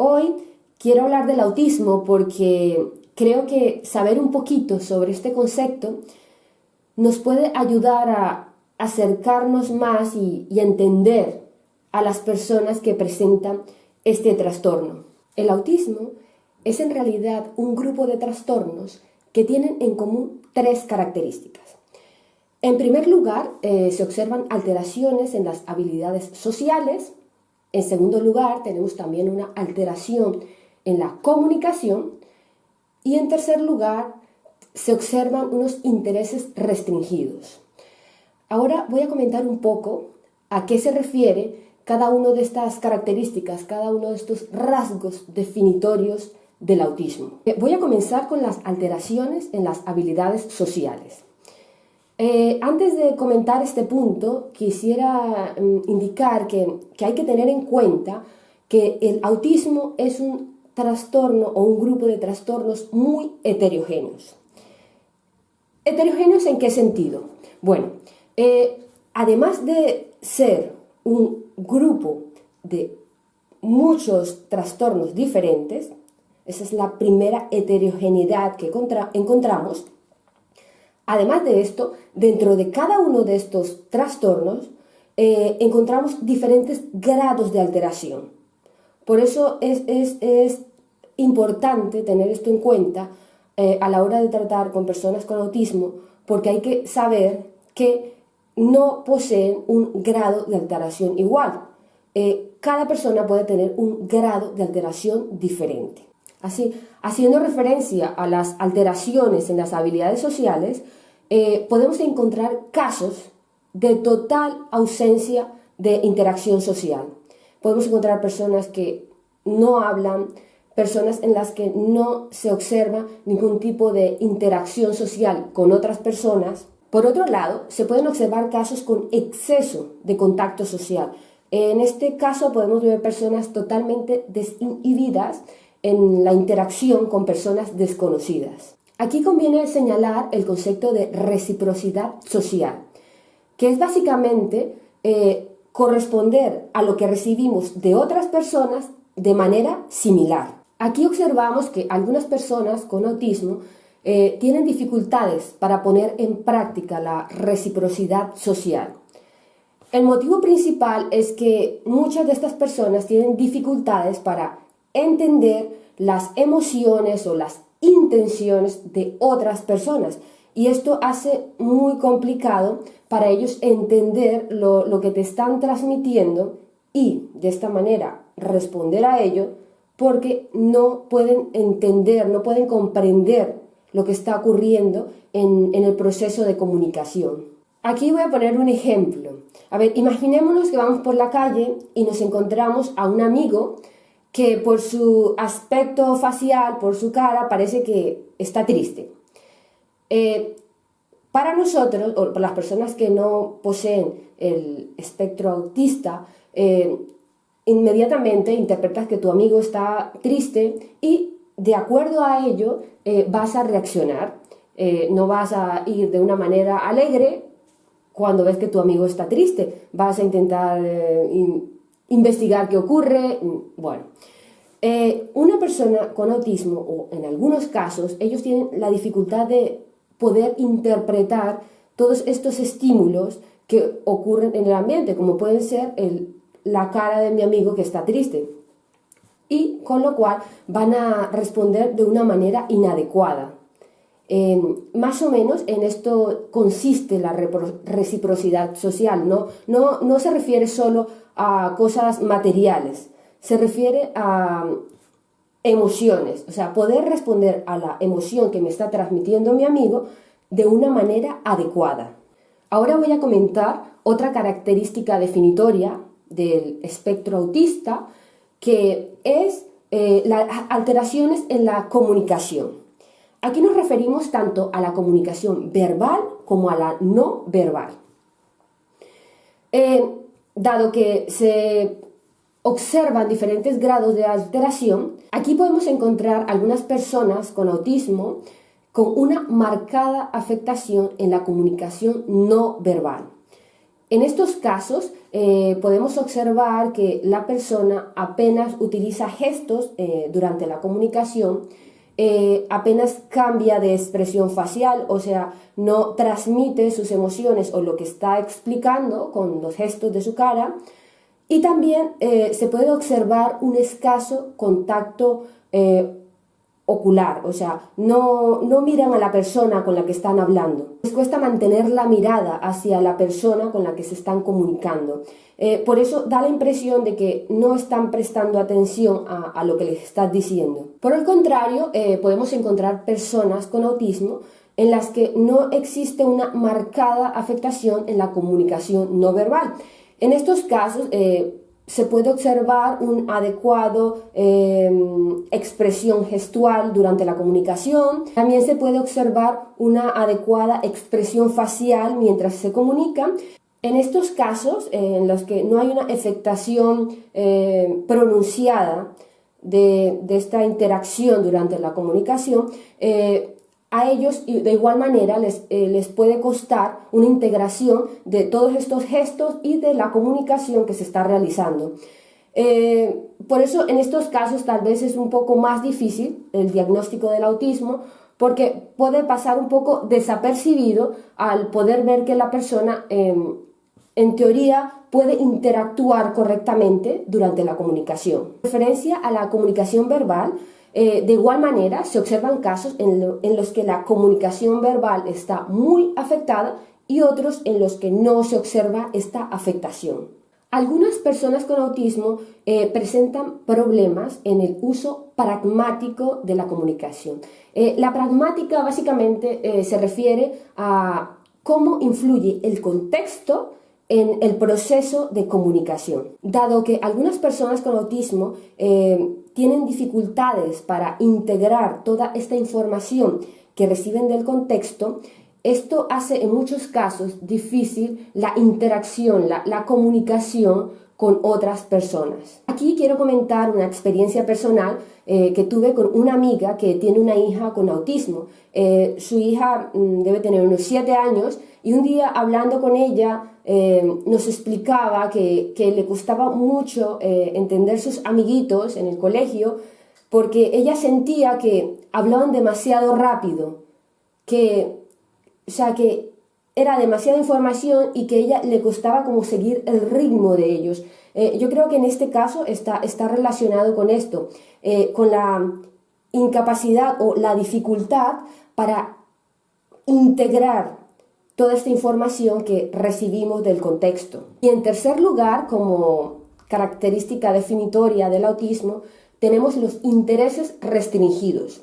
Hoy quiero hablar del autismo porque creo que saber un poquito sobre este concepto nos puede ayudar a acercarnos más y, entender a las personas que presentan este trastorno. El autismo es en realidad un grupo de trastornos que tienen en común tres características. En primer lugar, eh, se observan alteraciones en las habilidades sociales, en segundo lugar, tenemos también una alteración en la comunicación. Y en tercer lugar, se observan unos intereses restringidos. Ahora voy a comentar un poco a qué se refiere cada una de estas características, cada uno de estos rasgos definitorios del autismo. Eh, voy a comenzar con las alteraciones en las habilidades sociales. Eh, antes de comentar este punto, quisiera mm, indicar que, hay que tener en cuenta que el autismo es un trastorno o un grupo de trastornos muy heterogéneos. ¿Heterogéneos en qué sentido? Bueno, eh, además de ser un grupo de muchos trastornos diferentes, esa es la primera heterogeneidad que encontramos, Además de esto, dentro de cada uno de estos trastornos eh, encontramos diferentes grados de alteración. Por eso es, importante tener esto en cuenta eh, a la hora de tratar con personas con autismo, porque hay que saber que no poseen un grado de alteración igual. Eh, cada persona puede tener un grado de alteración diferente. Así, haciendo referencia a las alteraciones en las habilidades sociales, eh, podemos encontrar casos de total ausencia de interacción social. Podemos encontrar personas que no hablan, personas en las que no se observa ningún tipo de interacción social con otras personas. Por otro lado, se pueden observar casos con exceso de contacto social. En este caso podemos ver personas totalmente desinhibidas en la interacción con personas desconocidas. Aquí conviene señalar el concepto de reciprocidad social, que es básicamente eh, corresponder a lo que recibimos de otras personas de manera similar. Aquí observamos que algunas personas con autismo eh, tienen dificultades para poner en práctica la reciprocidad social. El motivo principal es que muchas de estas personas tienen dificultades para entender las emociones o las intenciones de otras personas. Y esto hace muy complicado para ellos entender lo, que te están transmitiendo y de esta manera responder a ello porque no pueden entender, no pueden comprender lo que está ocurriendo en, en, el proceso de comunicación. Aquí voy a poner un ejemplo. A ver, imaginémonos que vamos por la calle y nos encontramos a un amigo que por su aspecto facial, por su cara, parece que está triste. Eh, para nosotros, o para las personas que no poseen el espectro autista, eh, inmediatamente interpretas que tu amigo está triste y de acuerdo a ello eh, vas a reaccionar. no vas a ir de una manera alegre cuando ves que tu amigo está triste. Vas a intentar investigar qué ocurre, mm, bueno. Eh, una persona con autismo, o en algunos casos, ellos tienen la dificultad de poder interpretar todos estos estímulos que ocurren en el ambiente, como pueden ser la cara de mi amigo que está triste. Y con lo cual van a responder de una manera inadecuada. Más o menos en esto consiste la reciprocidad social, ¿no? No, no se refiere solo a cosas materiales, se refiere a emociones, o sea, poder responder a la emoción que me está transmitiendo mi amigo de una manera adecuada. Ahora voy a comentar otra característica definitoria del espectro autista, que es eh, las alteraciones en la comunicación. Aquí nos referimos tanto a la comunicación verbal como a la no verbal. Eh, dado que se observan diferentes grados de alteración, aquí podemos encontrar algunas personas con autismo con una marcada afectación en la comunicación no verbal. En estos casos eh, podemos observar que la persona apenas utiliza gestos eh, durante la comunicación, eh, apenas cambia de expresión facial, o sea, no transmite sus emociones o lo que está explicando con los gestos de su cara. Y también se puede observar un escaso contacto ocular, o sea, no, no miran a la persona con la que están hablando. Les cuesta mantener la mirada hacia la persona con la que se están comunicando. Eh, por eso da la impresión de que no están prestando atención a, lo que les estás diciendo. Por el contrario, eh, podemos encontrar personas con autismo en las que no existe una marcada afectación en la comunicación no verbal. En estos casos, eh, se puede observar un adecuado em, expresión gestual durante la comunicación. También se puede observar una adecuada expresión facial mientras se comunica. En estos casos, en los que no hay una afectación em, pronunciada de, esta interacción durante la comunicación, eh, a ellos de igual manera les, eh, les, puede costar una integración de todos estos gestos y de la comunicación que se está realizando. Eh, por eso en estos casos tal vez es un poco más difícil el diagnóstico del autismo porque puede pasar un poco desapercibido al poder ver que la persona em, en teoría puede interactuar correctamente durante la comunicación. En referencia a la comunicación verbal, eh, de igual manera, se observan casos en, los que la comunicación verbal está muy afectada y otros en los que no se observa esta afectación. Algunas personas con autismo eh, presentan problemas en el uso pragmático de la comunicación. Eh, la pragmática básicamente se refiere a cómo influye el contexto en el proceso de comunicación. Dado que algunas personas con autismo tienen dificultades para integrar toda esta información que reciben del contexto, esto hace en muchos casos difícil la interacción, la, comunicación con otras personas. Aquí quiero comentar una experiencia personal eh, que tuve con una amiga que tiene una hija con autismo. Eh, su hija mm, debe tener unos 7 años y un día hablando con ella eh, nos explicaba que, le costaba mucho entender sus amiguitos en el colegio porque ella sentía que hablaban demasiado rápido, que, o sea, que era demasiada información y que a ella le costaba como seguir el ritmo de ellos. Eh, yo creo que en este caso está, está relacionado con esto, eh, con la incapacidad o la dificultad para integrar toda esta información que recibimos del contexto. Y en tercer lugar, como característica definitoria del autismo, tenemos los intereses restringidos.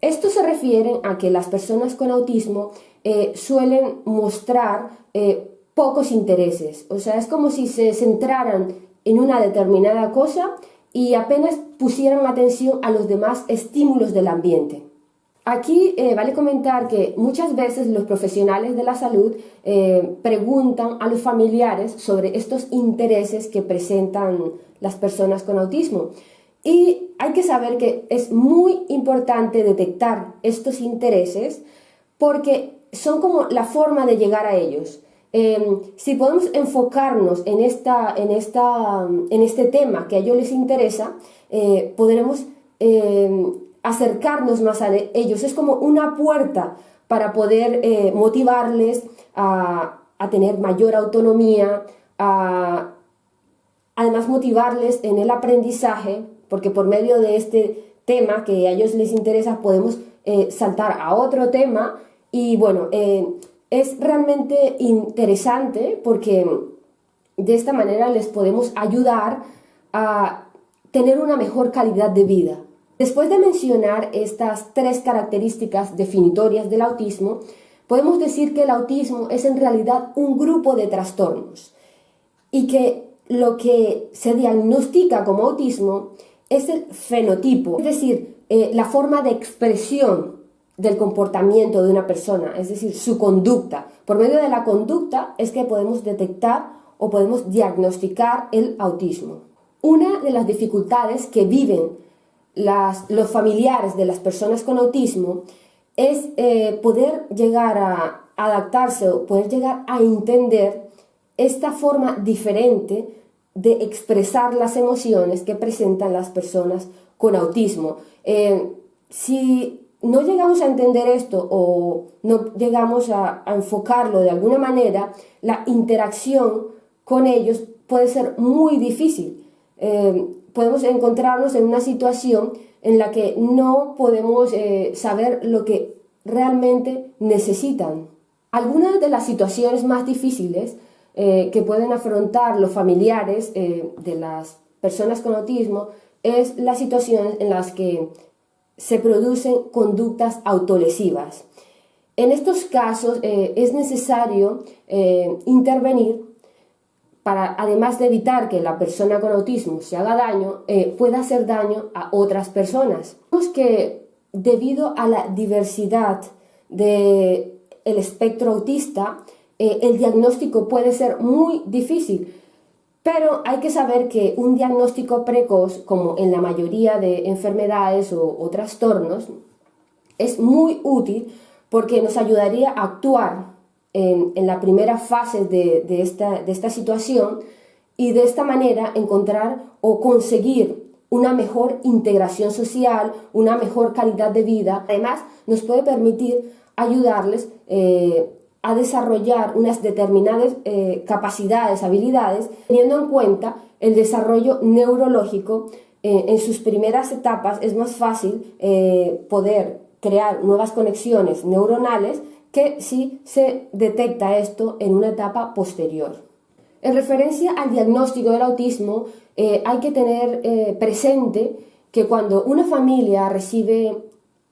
Esto se refiere a que las personas con autismo eh, suelen mostrar eh, pocos intereses. O sea, es como si se centraran en una determinada cosa y apenas pusieran atención a los demás estímulos del ambiente. Aquí eh, vale comentar que muchas veces los profesionales de la salud preguntan a los familiares sobre estos intereses que presentan las personas con autismo. Y hay que saber que es muy importante detectar estos intereses porque son como la forma de llegar a ellos. Em, si podemos enfocarnos en, esta, en, esta, en este tema que a ellos les interesa, eh, podremos em, acercarnos más a ellos. Es como una puerta para poder eh, motivarles a, tener mayor autonomía, además motivarles en el aprendizaje porque por medio de este tema que a ellos les interesa podemos eh, saltar a otro tema y bueno, eh, es realmente interesante porque de esta manera les podemos ayudar a tener una mejor calidad de vida. Después de mencionar estas tres características definitorias del autismo, podemos decir que el autismo es en realidad un grupo de trastornos y que lo que se diagnostica como autismo es el fenotipo, es decir, eh, la forma de expresión del comportamiento de una persona, es decir, su conducta. Por medio de la conducta es que podemos detectar o podemos diagnosticar el autismo. Una de las dificultades que viven los familiares de las personas con autismo es eh, poder llegar a adaptarse o poder llegar a entender esta forma diferente de expresar las emociones que presentan las personas con autismo. Eh, si no llegamos a entender esto o no llegamos a, enfocarlo de alguna manera, la interacción con ellos puede ser muy difícil. Eh, podemos encontrarnos en una situación en la que no podemos eh, saber lo que realmente necesitan. Algunas de las situaciones más difíciles eh, que pueden afrontar los familiares de las personas con autismo es las situaciones en las que se producen conductas autolesivas. En estos casos eh, es necesario eh, intervenir para, además de evitar que la persona con autismo se haga daño, eh, pueda hacer daño a otras personas. Vemos que debido a la diversidad del espectro autista, el diagnóstico puede ser muy difícil pero hay que saber que un diagnóstico precoz, como en la mayoría de enfermedades o, trastornos, es muy útil porque nos ayudaría a actuar en, la primera fase de, esta, situación y de esta manera encontrar o conseguir una mejor integración social, una mejor calidad de vida. Además, nos puede permitir ayudarles eh, a desarrollar unas determinadas eh, capacidades, habilidades, teniendo en cuenta el desarrollo neurológico. Eh, en sus primeras etapas es más fácil poder crear nuevas conexiones neuronales que si se detecta esto en una etapa posterior. En referencia al diagnóstico del autismo, hay que tener presente que cuando una familia recibe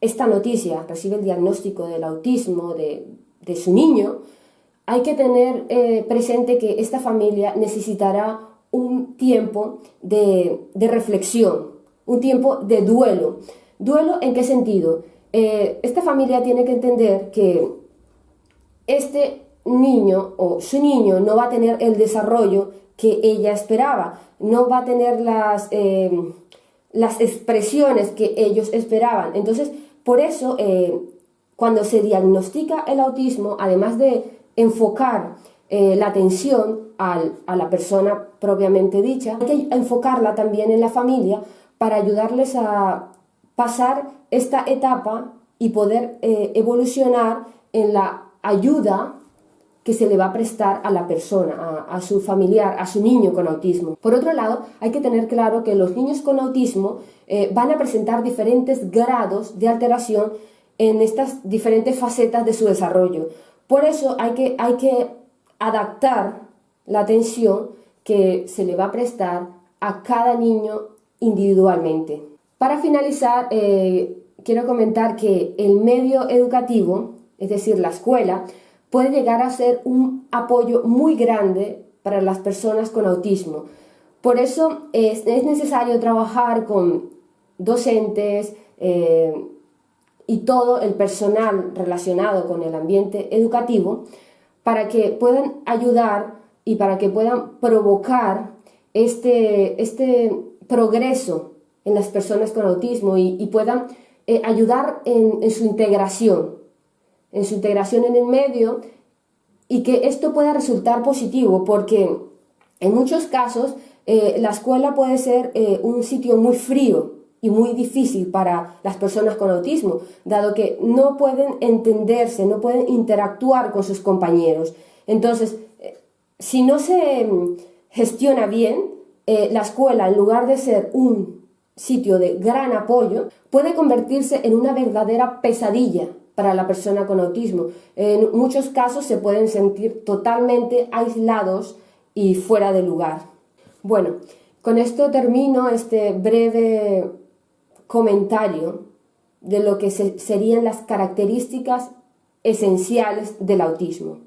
esta noticia, recibe el diagnóstico del autismo, de, de su niño, hay que tener eh, presente que esta familia necesitará un tiempo de, reflexión, un tiempo de duelo. ¿Duelo en qué sentido? Eh, esta familia tiene que entender que este niño o su niño no va a tener el desarrollo que ella esperaba, no va a tener las, eh, las expresiones que ellos esperaban. Entonces, por eso cuando se diagnostica el autismo, además de enfocar eh, la atención a la persona propiamente dicha, hay que enfocarla también en la familia para ayudarles a pasar esta etapa y poder eh, evolucionar en la ayuda que se le va a prestar a la persona, a, su familiar, a su niño con autismo. Por otro lado, hay que tener claro que los niños con autismo eh, van a presentar diferentes grados de alteración en estas diferentes facetas de su desarrollo. Por eso hay que, hay que adaptar la atención que se le va a prestar a cada niño individualmente. Para finalizar, eh, quiero comentar que el medio educativo, es decir, la escuela, puede llegar a ser un apoyo muy grande para las personas con autismo. Por eso es, necesario trabajar con docentes, eh, y todo el personal relacionado con el ambiente educativo para que puedan ayudar y para que puedan provocar este, este progreso en las personas con autismo y, puedan eh, ayudar en, su integración, en su integración en el medio y que esto pueda resultar positivo porque en muchos casos eh, la escuela puede ser eh, un sitio muy frío y muy difícil para las personas con autismo, dado que no pueden entenderse, no pueden interactuar con sus compañeros. Entonces, eh, si no se mm, gestiona bien, la escuela, en lugar de ser un sitio de gran apoyo, puede convertirse en una verdadera pesadilla para la persona con autismo. En muchos casos se pueden sentir totalmente aislados y fuera de lugar. Bueno, con esto termino este breve comentario de lo que serían las características esenciales del autismo.